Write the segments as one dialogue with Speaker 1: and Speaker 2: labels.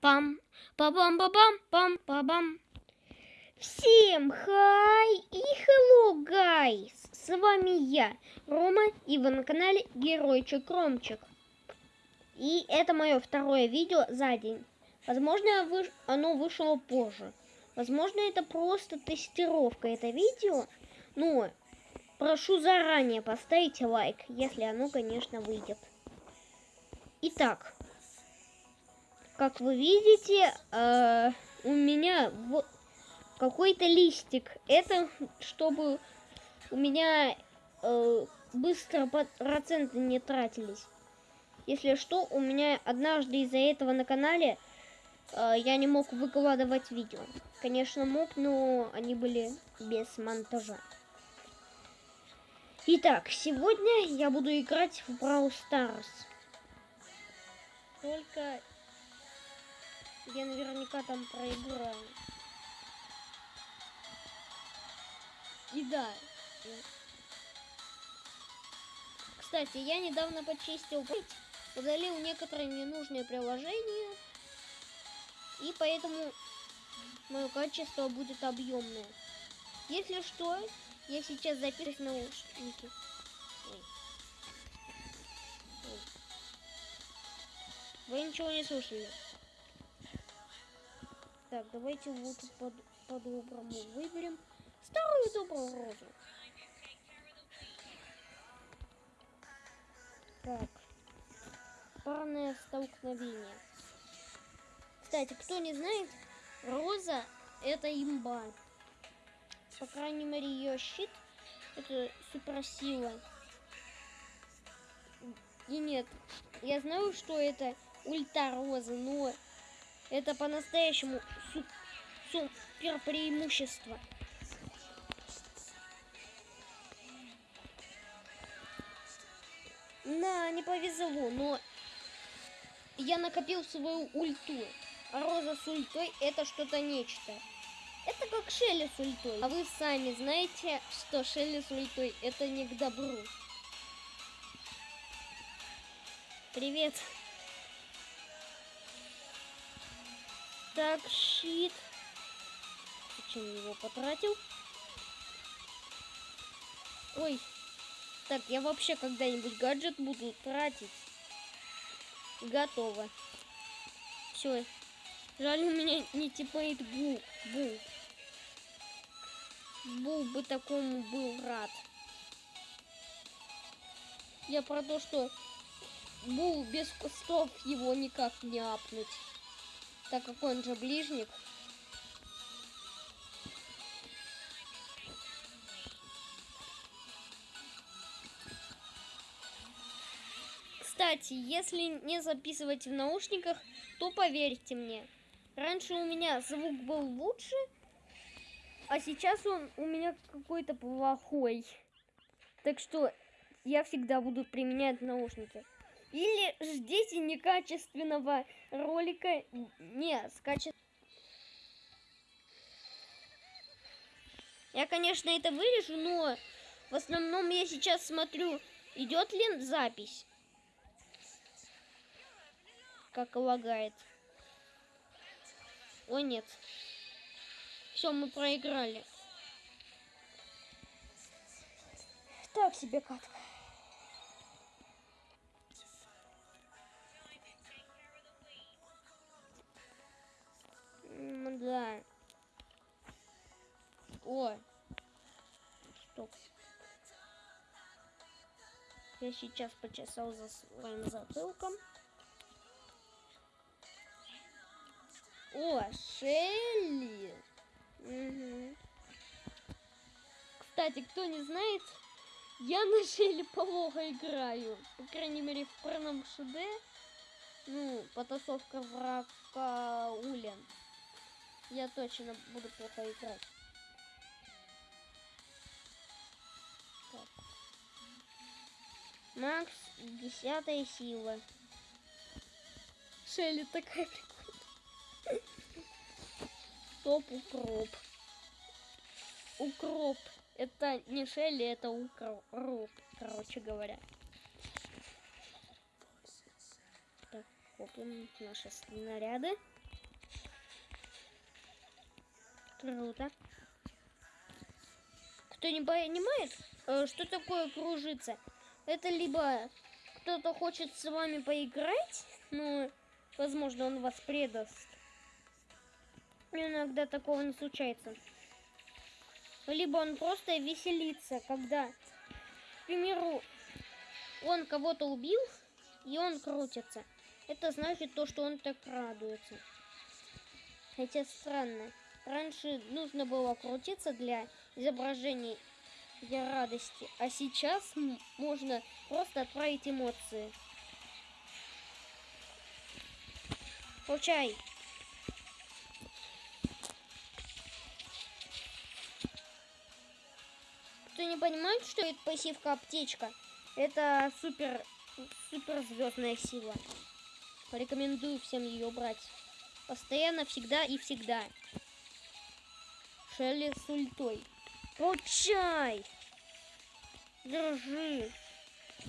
Speaker 1: Пам, па-бам, па-бам, пам, па-бам. Всем хай и hello, guys! С вами я, Рома, и вы на канале Геройчик Ромчик. И это мое второе видео за день. Возможно, выш... оно вышло позже. Возможно, это просто тестировка это видео. Но прошу заранее поставить лайк, если оно, конечно, выйдет. Итак, как вы видите, э, у меня вот какой-то листик. Это чтобы у меня э, быстро проценты не тратились. Если что, у меня однажды из-за этого на канале э, я не мог выкладывать видео. Конечно, мог, но они были без монтажа. Итак, сегодня я буду играть в Brawl Stars. Только я наверняка там проиграю. И да. Кстати, я недавно почистил путь, удалил некоторые ненужные приложения, и поэтому мое качество будет объемное. Если что, я сейчас записываю наушники. Ой. Вы ничего не слышали? Так, давайте вот по-доброму по выберем старую добрую розу. Так, парное столкновение. Кстати, кто не знает, роза это имба. По крайней мере, ее щит это суперсила. И нет, я знаю, что это ульта роза, но это по-настоящему супер преимущество. На, не повезло, но я накопил свою ульту. Роза с ультой это что-то нечто. Это как Шелли с ультой. А вы сами знаете, что Шелли с ультой это не к добру. Привет. Так, щит. Зачем его потратил? Ой. Так, я вообще когда-нибудь гаджет буду тратить. Готово. Все. Жаль, у меня не типает Бу. Бу. Бу бы такому был рад. Я про то, что Бу без кустов его никак не апнуть так как он же ближник. Кстати, если не записывать в наушниках, то поверьте мне, раньше у меня звук был лучше, а сейчас он у меня какой-то плохой. Так что я всегда буду применять наушники. Или ждите некачественного ролика. Не, скачет. Я, конечно, это вырежу, но в основном я сейчас смотрю, идет ли запись. Как лагает. Ой, нет. Все, мы проиграли. Так себе катка. Да. О. Стоп. Я сейчас почесал за своим затылком. О, Шелли. Угу. Кстати, кто не знает, я на Шелли плохо играю. По крайней мере, в парном ШД. Ну, потасовка врага Улен я точно буду плохо играть. Макс, десятая сила. Шелли такая. Стоп, укроп. Укроп. Это не Шелли, это укроп, короче говоря. Так, копим наши снаряды. Круто. Кто не понимает, э, что такое кружиться? Это либо кто-то хочет с вами поиграть, но, возможно, он вас предаст Иногда такого не случается. Либо он просто веселится, когда, к примеру, он кого-то убил, и он крутится. Это значит то, что он так радуется. Хотя странно. Раньше нужно было крутиться для изображения для радости, а сейчас можно просто отправить эмоции. Получай. Кто не понимает, что это пассивка аптечка, это супер, супер звездная сила. Порекомендую всем ее брать. Постоянно, всегда и всегда. Шелли с ультой. Получай! Держи.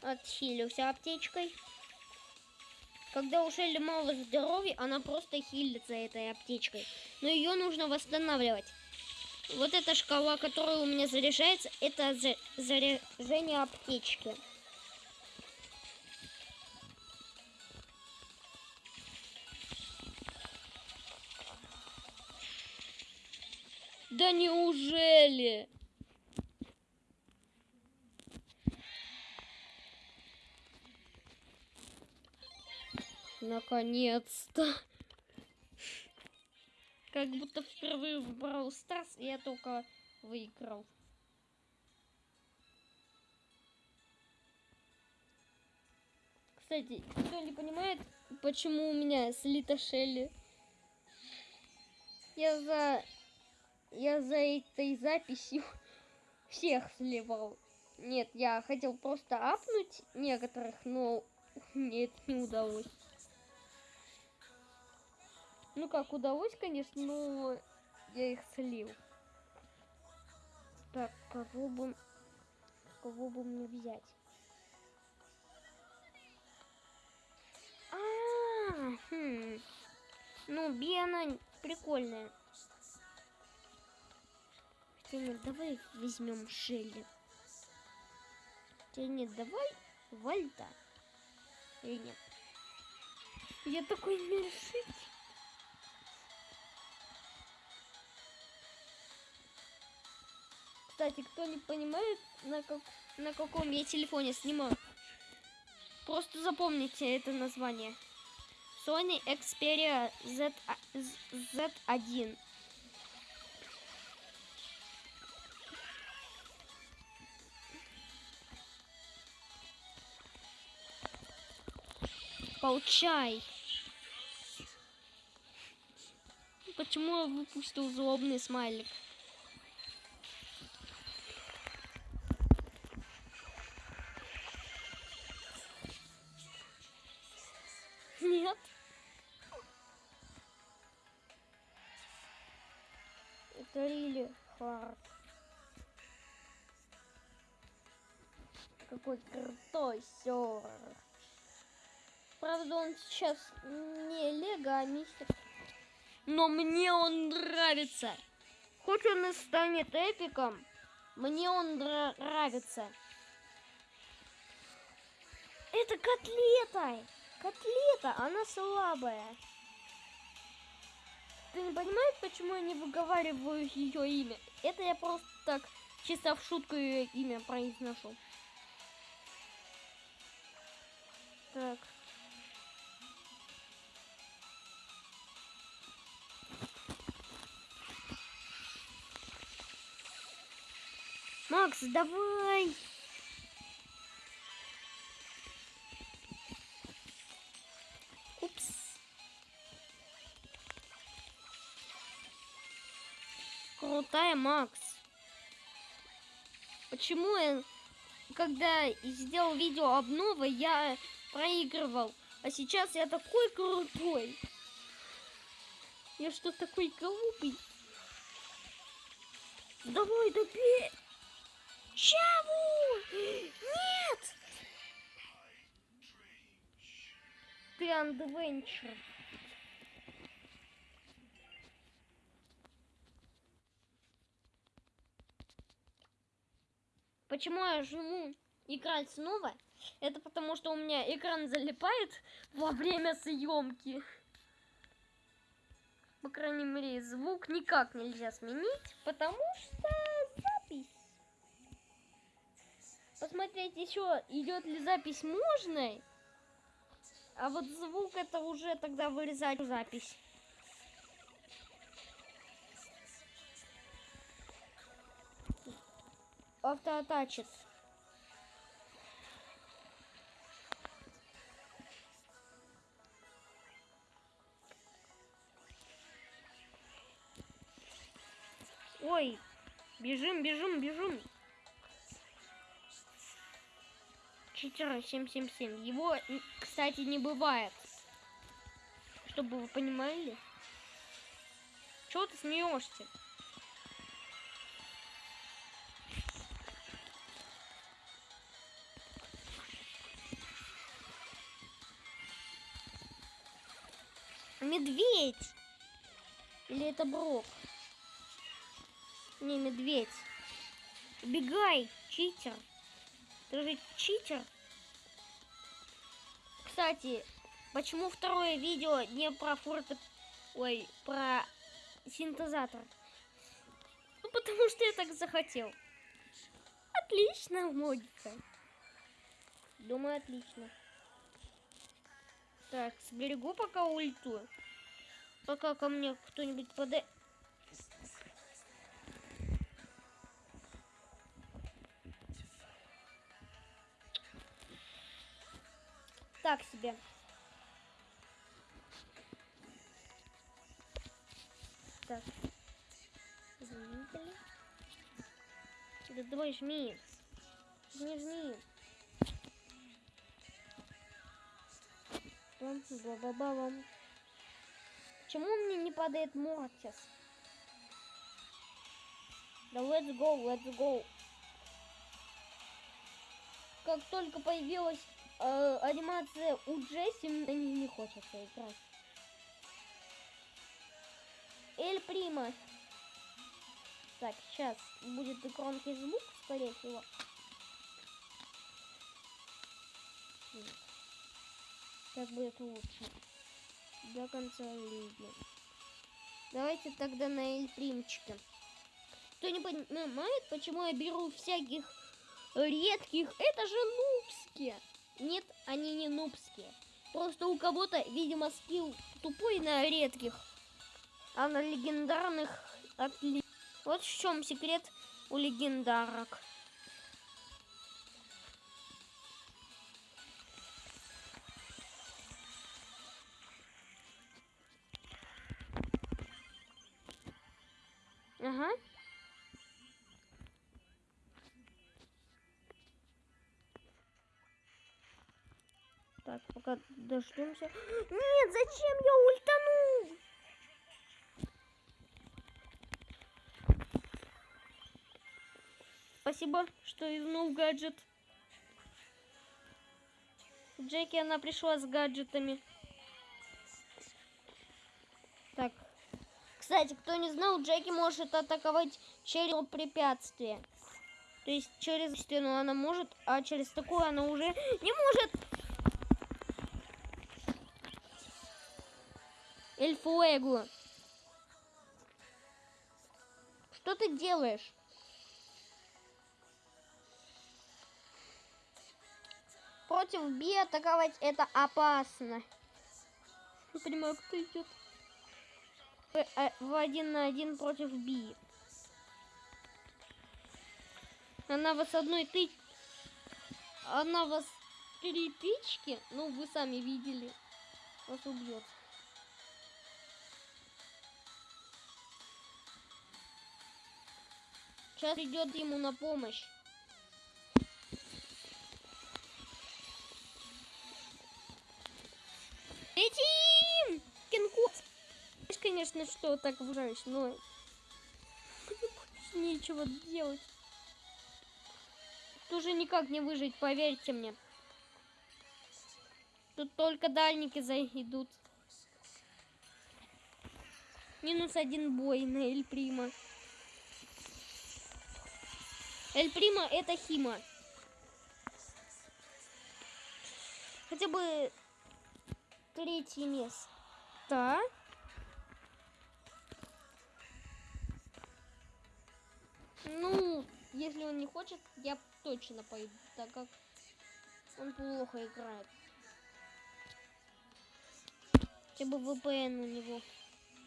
Speaker 1: Отхилился аптечкой. Когда у Шелли мало здоровья, она просто хилится этой аптечкой. Но ее нужно восстанавливать. Вот эта шкала, которая у меня заряжается, это заряжение аптечки. Да неужели? Наконец-то. Как будто впервые в Brawl Stars я только выиграл. Кстати, кто не понимает, почему у меня слита Шелли? Я за я за этой записью всех сливал. Нет, я хотел просто апнуть некоторых, но мне это не удалось. Ну как, удалось, конечно, но я их слил. Так, кого бы... Кого бы мне взять? А, -а, -а хм. Ну, Бена прикольная. Хотя нет, давай возьмем Шелли. Хотя нет, давай Вальта. Или нет? Я такой не Кстати, кто не понимает, на, как, на каком я телефоне снимаю, просто запомните это название. Sony Xperia Z, Z1. Получай. Почему я выпустил злобный смайлик? Нет. Это Рили Харт. Какой крутой сервер. Правда, он сейчас не Лего, а мистер. Но мне он нравится. Хоть он и станет эпиком, мне он нравится. Это котлета. Котлета, она слабая. Ты не понимаешь, почему я не выговариваю ее имя? Это я просто так чисто в шутку ее имя произношу. Так. Макс, давай! Крутая Макс. Почему я, когда сделал видео обновы, я проигрывал, а сейчас я такой крутой? Я что, такой глупый? Давай, добей! Чаву! Нет! Ты андвенчер. Почему я жму играть снова? Это потому, что у меня экран залипает во время съемки. По крайней мере, звук никак нельзя сменить, потому что запись. Посмотреть еще, идет ли запись можно. А вот звук это уже тогда вырезать запись. Автоатачит. Ой, бежим, бежим, бежим. Читера 777. Его, кстати, не бывает. Чтобы вы понимали. Чего ты смеешься? Медведь! Или это Брок? Не, медведь. Убегай, читер. Ты же читер. Кстати, почему второе видео не про форте... Ой, про синтезатор? Ну, потому что я так захотел. Отлично, логика. Думаю, отлично. Так, сберегу пока ульту. Пока ко мне кто-нибудь подай. Так себе. Так. Заметили? Да давай жми. Не жми. Бам, ба ба ба бам Почему мне не падает Мортис? Да let's go, let's go. Как только появилась э, анимация у Джесси, мне не хочется играть. Эль Прима. Так, сейчас будет громкий звук, скорее всего. Так будет лучше. До конца лиги. Давайте тогда на Эльпримчика. Кто не понимает, почему я беру всяких редких? Это же нубские. Нет, они не нубские. Просто у кого-то, видимо, скилл тупой на редких, а на легендарных отли. Вот в чем секрет у легендарок. Ага. Так, пока дождемся. Нет, зачем я ультанул? Спасибо, что изнул гаджет. Джеки, она пришла с гаджетами. Кстати, кто не знал, Джеки может атаковать через препятствие. То есть через стену она может, а через такую она уже не может. Эльфуэгу. Что ты делаешь? Против Би атаковать это опасно. Не понимаю, кто идет. Э, в один на один против Би. Она вас одной ты... Она вас три тычки, ну вы сами видели, вас убьет. Сейчас идет ему на помощь. Конечно, что так врешь, но нечего делать. Тоже никак не выжить, поверьте мне. Тут только дальники зайдут. Минус один бой на Эль Прима. Эль Прима это Хима. Хотя бы третье место. Ну, если он не хочет, я точно пойду, так как он плохо играет. Хотя бы VPN у него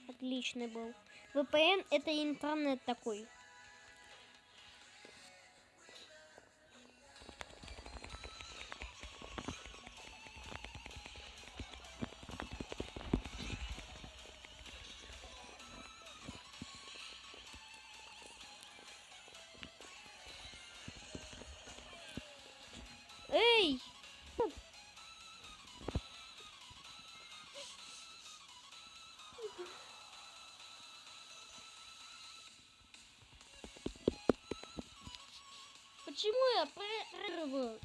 Speaker 1: отличный был. VPN это интернет такой. Почему я прерываю?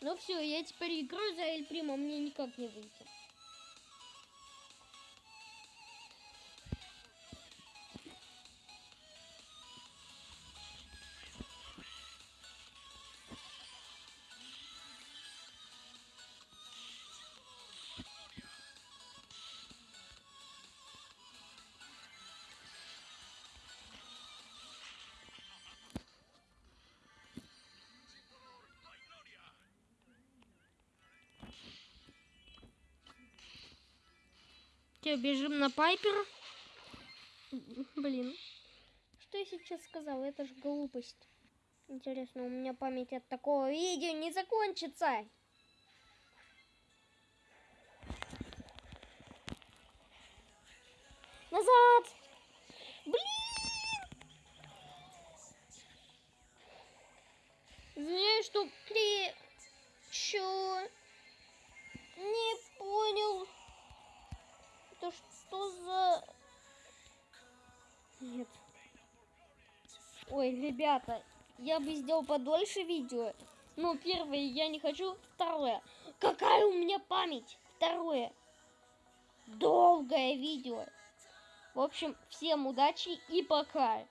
Speaker 1: Ну все, я теперь играю за Эль Прима, мне никак не выйти. Все, бежим на Пайпер. Блин. Что я сейчас сказала? Это же глупость. Интересно, у меня память от такого видео не закончится. Что за... Нет. Ой, ребята, я бы сделал подольше видео. Но первое я не хочу. Второе. Какая у меня память? Второе. Долгое видео. В общем, всем удачи и пока.